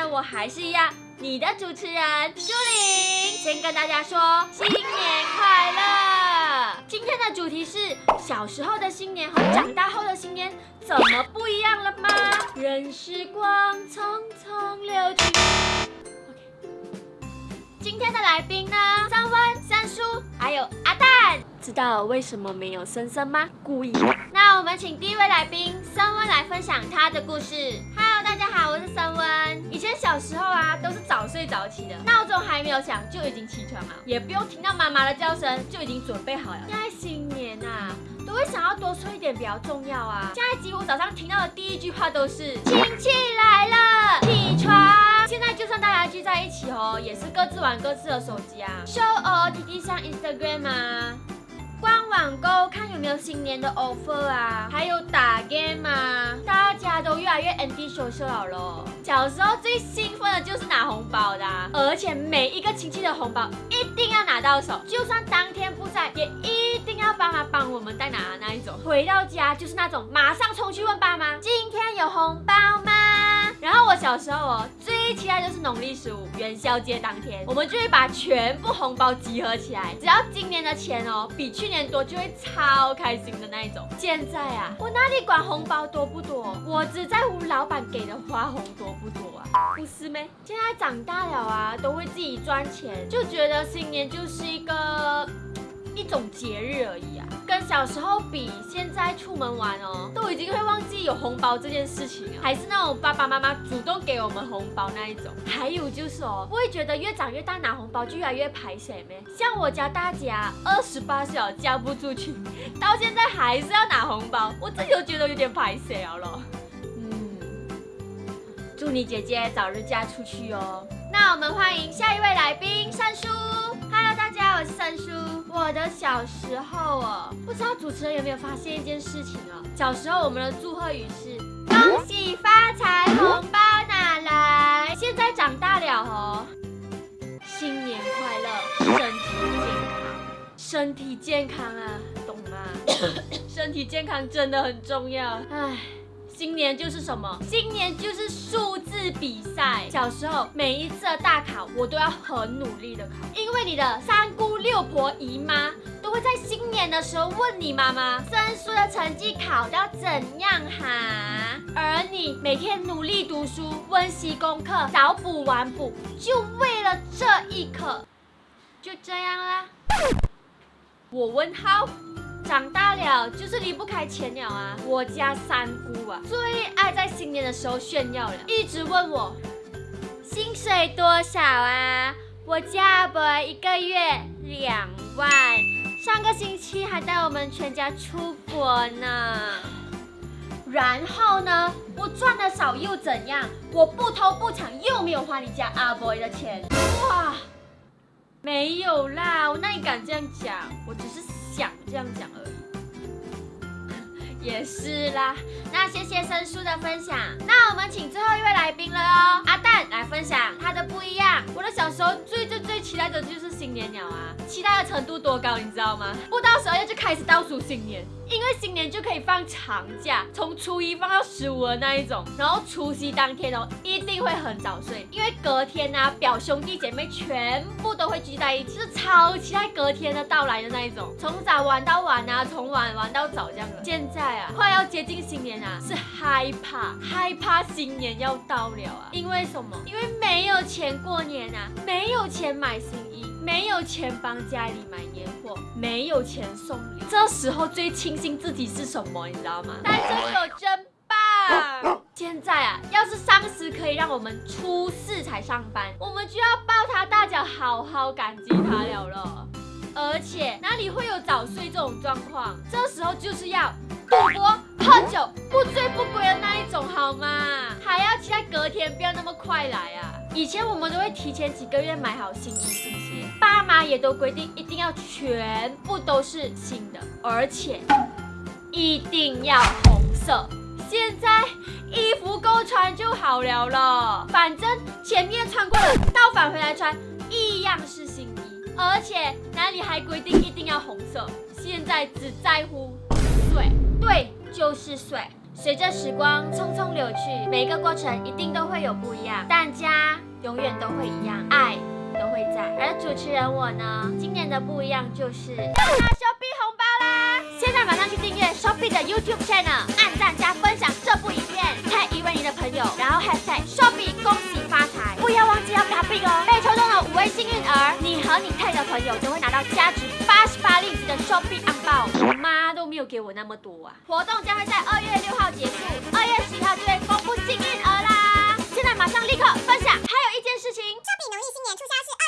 那我还是一样你的主持人朱玲先跟大家说新年快乐！今天的主题是小时候的新年和长大后的新年怎么不一样了吗？任时光匆匆流去今天的来宾呢三温三叔还有阿蛋。知道为什么没有森森吗？故意。那我们请第一位来宾三温来分享他的故事。家好，我是森温。以前小时候啊，都是早睡早起的，闹钟还没有响就已经起床了，也不用听到妈妈的叫声就已经准备好了。现在新年啊，都会想要多睡一点比较重要啊。现在几乎早上听到的第一句话都是亲戚来了，起床。现在就算大家聚在一起哦，也是各自玩各自的手机啊，show o T T 上 Instagram 啊，逛网购看有没有新年的 offer 啊，还有打 anti social 了。小时候最兴奋的就是拿红包的，而且每一个亲戚的红包一定要拿到手，就算当天不在，也一定要爸妈帮我们带拿那一种。回到家就是那种马上冲去问爸妈，今天有红包？小时候哦，最期待就是农历十五元宵节当天，我们就会把全部红包集合起来，只要今年的钱哦比去年多，就会超开心的那一种。现在啊，我哪里管红包多不多，我只在乎老板给的花红多不多啊，不是咩？现在长大了啊，都会自己赚钱，就觉得新年就是一个。一种节日而已啊，跟小时候比，现在出门玩哦，都已经会忘记有红包这件事情了，还是那种爸爸妈妈主动给我们红包那一种。还有就是哦，不会觉得越长越大拿红包就越来越排谁咩？像我家大姐啊，二十八岁嫁不出去，到现在还是要拿红包，我自己都觉得有点排谁了。嗯，祝你姐姐早日嫁出去哦。那我们欢迎下一位来宾，三叔。三叔。我的小时候哦，不知道主持人有没有发现一件事情哦？小时候我们的祝贺语是恭喜发财，红包拿来。现在长大了哦，新年快乐，身体健康，身体健康啊，懂吗？身体健康真的很重要。唉。今年就是什么？今年就是数字比赛。小时候每一次的大考，我都要很努力的考，因为你的三姑六婆姨妈都会在新年的时候问你妈妈，申叔的成绩考到怎样哈？而你每天努力读书，温习功课，早补晚补，就为了这一刻，就这样啦。我问号。长大了就是离不开钱了啊！我家三姑啊，最爱在新年的时候炫耀了，一直问我薪水多少啊？我家阿伯一个月两万，上个星期还带我们全家出国呢。然后呢，我赚的少又怎样？我不偷不抢，又没有花你家阿伯的钱。哇，没有啦，我哪里敢这样讲？我只是。这样讲而已，也是啦。那谢谢生叔的分享。那我们请最后一位来宾了哦，阿蛋来分享他的不一样。我的小时候最最期待的就是新年鸟啊，期待的程度多高，你知道吗？不到十二月就开始倒数新年。因为新年就可以放长假，从初一放到十五的那一种，然后除夕当天哦，一定会很早睡，因为隔天啊，表兄弟姐妹全部都会聚在一起，是超期待隔天的到来的那一种，从早玩到晚啊，从晚玩到早这样的。现在啊，快要接近新年啊，是害怕害怕新年要到了啊，因为什么？因为没有钱过年啊，没有钱买新衣。没有钱帮家里买年货，没有钱送礼，这时候最庆幸自己是什么，你知道吗？单身狗真棒！现在啊，要是上司可以让我们初四才上班，我们就要抱他大脚，好好感激他了了。而且哪里会有早睡这种状况？这时候就是要赌博、喝酒、不醉不归的那一种，好吗？还要期待隔天不要那么快来啊！以前我们都会提前几个月买好新衣新鞋，爸妈也都规定一定要全部都是新的，而且一定要红色。现在衣服够穿就好了了，反正前面穿过了，倒返回来穿一样是新衣，而且哪里还规定一定要红色？现在只在乎水，对，就是水。随着时光匆匆流去，每一个过程一定都会有不一样，但家永远都会一样，爱都会在。而而主持人我呢，今年的不一样就是要拿手币红包啦！现在马上去订阅 Shopee 的 YouTube channel，按赞加分享这部影片，tag 一位你的朋友，然后 hashtag Shopee 恭喜发财，不要忘记要卡币哦！被抽中的五位幸运儿，你和你 tag 的朋友就会拿到价值 so be about 我妈都没有给我那么多啊。活动将会在二月六号结束二月七号就会公布幸运儿啦。现在马上立刻分享。还有一件事情。相比农历新年促销是二